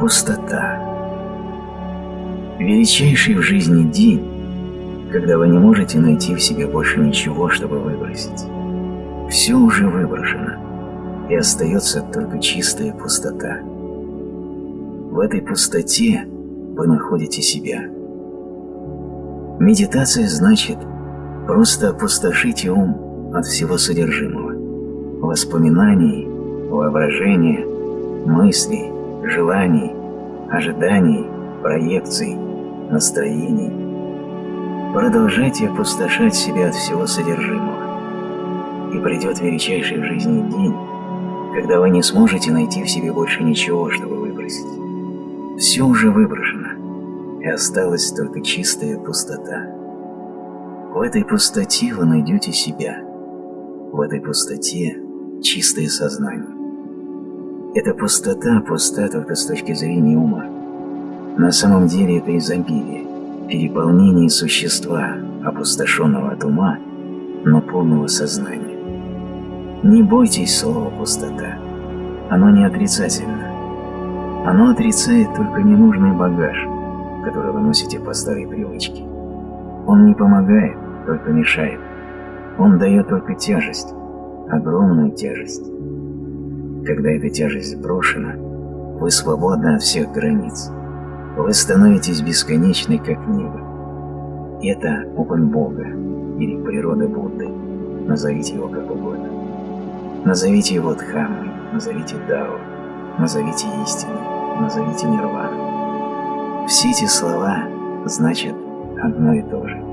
Пустота. Величайший в жизни день, когда вы не можете найти в себе больше ничего, чтобы выбросить. Все уже выброшено, и остается только чистая пустота. В этой пустоте вы находите себя. Медитация значит просто опустошите ум от всего содержимого, воспоминаний, воображения, мыслей, желаний, ожиданий, проекций, настроений. Продолжайте опустошать себя от всего содержимого. И придет величайший в жизни день, когда вы не сможете найти в себе больше ничего, чтобы выбросить. Все уже выброшено, и осталась только чистая пустота. В этой пустоте вы найдете себя. В этой пустоте чистое сознание. Эта пустота пуста только с точки зрения ума. На самом деле это изобилие, переполнение существа, опустошенного от ума, но полного сознания. Не бойтесь слова «пустота». Оно не отрицательно. Оно отрицает только ненужный багаж, который вы носите по старой привычке. Он не помогает, только мешает. Он дает только тяжесть, огромную тяжесть. Когда эта тяжесть сброшена, вы свободны от всех границ. Вы становитесь бесконечной, как небо. Это опыт Бога или природа Будды. Назовите его как угодно. Назовите его Дхаммой, назовите Дао, назовите истиной, назовите Нирваной. Все эти слова значат одно и то же.